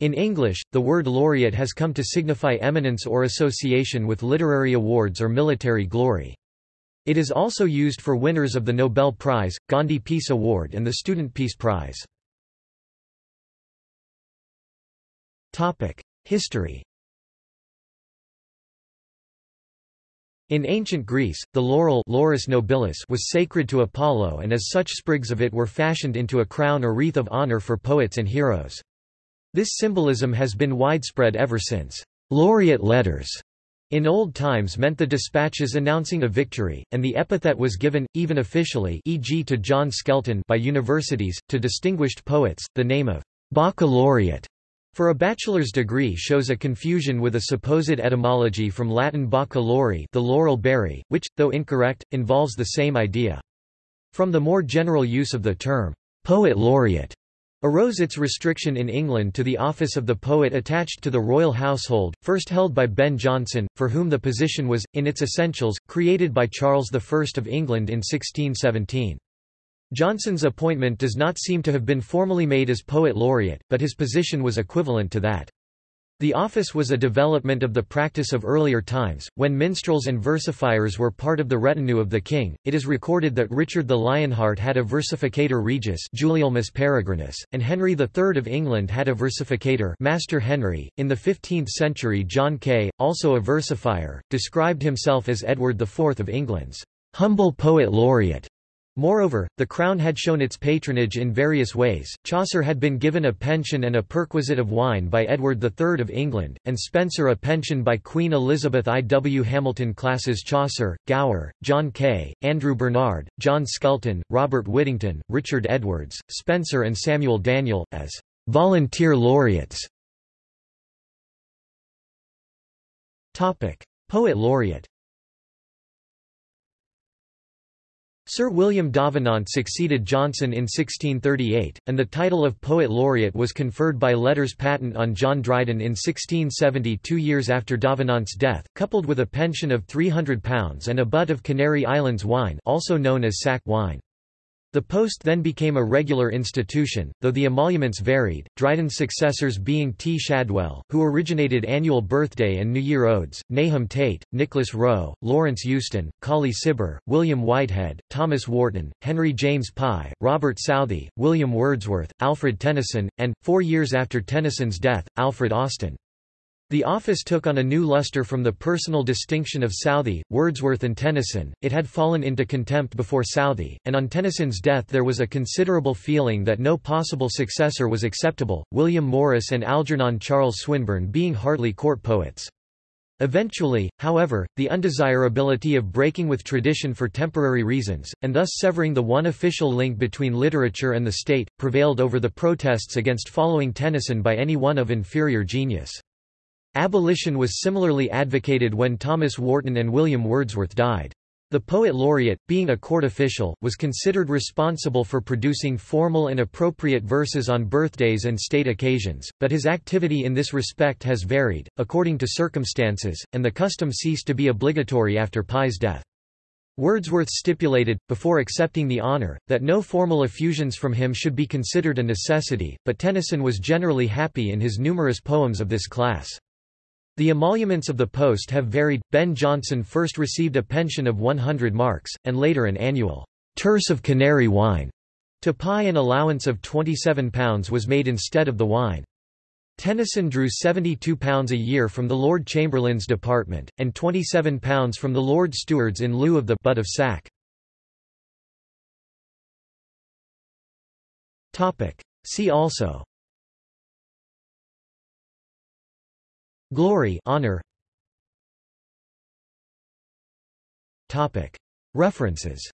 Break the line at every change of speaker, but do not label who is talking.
In English, the word laureate has come to signify eminence or association with literary awards or military glory. It is also used for winners of the Nobel Prize, Gandhi Peace Award and the Student Peace Prize. History In ancient Greece, the laurel Laurus nobilis was sacred to Apollo and as such sprigs of it were fashioned into a crown or wreath of honor for poets and heroes. This symbolism has been widespread ever since. Laureate letters in old times meant the dispatches announcing a victory, and the epithet was given, even officially e.g. to John Skelton by universities, to distinguished poets, the name of baccalaureate for a bachelor's degree shows a confusion with a supposed etymology from Latin bacca lauri the laurel berry, which, though incorrect, involves the same idea. From the more general use of the term, poet laureate, arose its restriction in England to the office of the poet attached to the royal household, first held by Ben Jonson, for whom the position was, in its essentials, created by Charles I of England in 1617. Jonson's appointment does not seem to have been formally made as poet laureate, but his position was equivalent to that. The office was a development of the practice of earlier times, when minstrels and versifiers were part of the retinue of the king. It is recorded that Richard the Lionheart had a versificator regis Gulielmus Peregrinus, and Henry III of England had a versificator Master Henry. In the 15th century John Kay, also a versifier, described himself as Edward IV of England's humble poet laureate. Moreover, the Crown had shown its patronage in various ways. Chaucer had been given a pension and a perquisite of wine by Edward III of England, and Spenser a pension by Queen Elizabeth I. W. Hamilton classes Chaucer, Gower, John Kay, Andrew Bernard, John Skelton, Robert Whittington, Richard Edwards, Spenser and Samuel Daniel, as volunteer laureates. Poet laureate Sir William Davenant succeeded Jonson in 1638, and the title of Poet Laureate was conferred by letters patent on John Dryden in 1670 two years after Davenant's death, coupled with a pension of £300 and a butt of Canary Islands wine also known as sack wine. The post then became a regular institution, though the emoluments varied, Dryden's successors being T. Shadwell, who originated annual birthday and New Year odes, Nahum Tate, Nicholas Rowe, Lawrence Eusden, Colley Cibber, William Whitehead, Thomas Warton, Henry James Pye, Robert Southey, William Wordsworth, Alfred Tennyson, and, four years after Tennyson's death, Alfred Austin. The office took on a new luster from the personal distinction of Southey, Wordsworth and Tennyson, it had fallen into contempt before Southey, and on Tennyson's death there was a considerable feeling that no possible successor was acceptable, William Morris and Algernon Charles Swinburne being hardly court poets. Eventually, however, the undesirability of breaking with tradition for temporary reasons, and thus severing the one official link between literature and the state, prevailed over the protests against following Tennyson by any one of inferior genius. Abolition was similarly advocated when Thomas Warton and William Wordsworth died. The poet laureate, being a court official, was considered responsible for producing formal and appropriate verses on birthdays and state occasions, but his activity in this respect has varied, according to circumstances, and the custom ceased to be obligatory after Pye's death. Wordsworth stipulated, before accepting the honour, that no formal effusions from him should be considered a necessity, but Tennyson was generally happy in his numerous poems of this class. The emoluments of the post have varied. Ben Jonson first received a pension of 100 marks, and later an annual tierce of Canary wine. To Pye an allowance of £27 was made instead of the wine. Tennyson drew £72 a year from the Lord Chamberlain's department, and £27 from the Lord Steward's in lieu of the butt of sack. See also Glory honor. Topic References